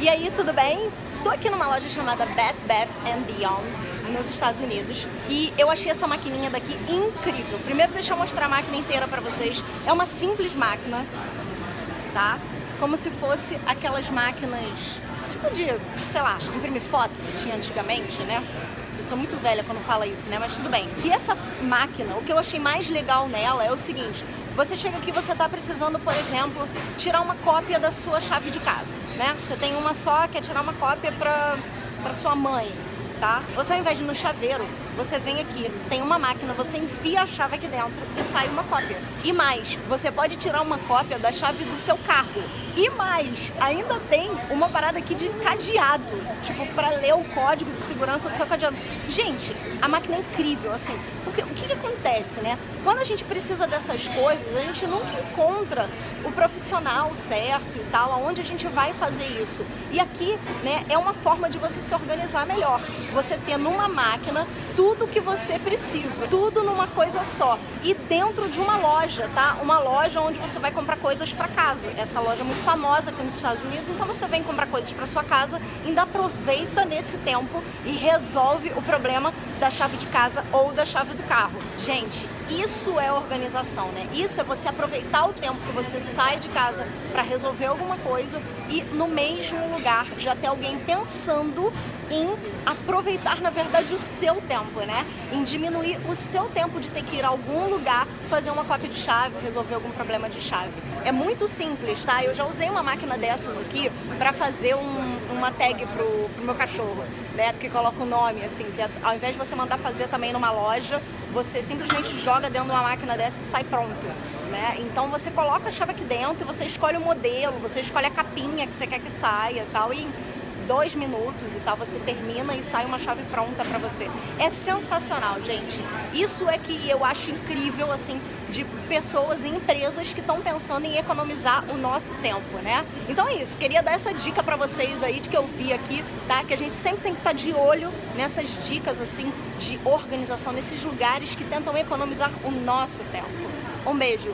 E aí, tudo bem? Tô aqui numa loja chamada Bed Bath Beyond, nos Estados Unidos, e eu achei essa maquininha daqui incrível. Primeiro deixa eu mostrar a máquina inteira pra vocês. É uma simples máquina, tá? Como se fosse aquelas máquinas, tipo de, sei lá, imprimir foto que tinha antigamente, né? Eu sou muito velha quando fala isso, né? Mas tudo bem. E essa máquina, o que eu achei mais legal nela é o seguinte, você chega aqui, você está precisando, por exemplo, tirar uma cópia da sua chave de casa, né? Você tem uma só, quer tirar uma cópia para sua mãe, tá? Você ao invés de no chaveiro, você vem aqui, tem uma máquina, você enfia a chave aqui dentro e sai uma cópia. E mais, você pode tirar uma cópia da chave do seu carro. E mais, ainda tem uma parada aqui de cadeado, tipo, para ler o código de segurança do seu cadeado. Gente, a máquina é incrível, assim, porque o que, que acontece, né? Quando a gente precisa dessas coisas, a gente nunca encontra o profissional certo e tal, aonde a gente vai fazer isso. E aqui, né, é uma forma de você se organizar melhor. Você ter numa máquina tudo que você precisa, tudo numa coisa só. E dentro de uma loja, tá? Uma loja onde você vai comprar coisas para casa. Essa loja é muito famosa aqui nos Estados Unidos, então você vem comprar coisas para sua casa, ainda aproveita nesse tempo e resolve o problema da chave de casa ou da chave do carro. Gente, isso é organização, né? Isso é você aproveitar o tempo que você sai de casa para resolver alguma coisa e no mesmo lugar já ter alguém pensando em aproveitar, na verdade, o seu tempo, né? Em diminuir o seu tempo de ter que ir a algum lugar, fazer uma cópia de chave, resolver algum problema de chave. É muito simples, tá? Eu já usei uma máquina dessas aqui para fazer um, uma tag pro, pro meu cachorro, né? Que coloca o nome, assim, que é, ao invés de você mandar fazer também numa loja, você simplesmente joga dentro de uma máquina dessa e sai pronto. Né? Então você coloca a chave aqui dentro, você escolhe o modelo, você escolhe a capinha que você quer que saia e tal, e dois minutos e tal, você termina e sai uma chave pronta pra você. É sensacional, gente. Isso é que eu acho incrível, assim, de pessoas e empresas que estão pensando em economizar o nosso tempo, né? Então é isso, queria dar essa dica pra vocês aí de que eu vi aqui, tá? Que a gente sempre tem que estar tá de olho nessas dicas, assim, de organização, nesses lugares que tentam economizar o nosso tempo. Um beijo!